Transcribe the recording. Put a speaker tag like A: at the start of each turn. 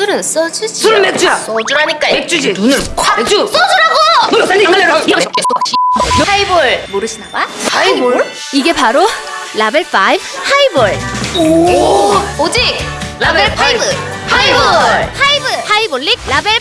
A: 술은 소주지.
B: 술은 맥주야.
A: 소주라니까.
B: 맥주지. 눈을 콱. 맥주.
A: 소주라고.
B: 너 산지 강렬하고.
A: 하이볼 모르시나 봐?
B: 하이볼?
C: 이게 바로 라벨 5 하이볼.
A: 오 오직
B: 라벨
A: 5 하이볼.
C: 하이브 하이볼릭 라벨 5.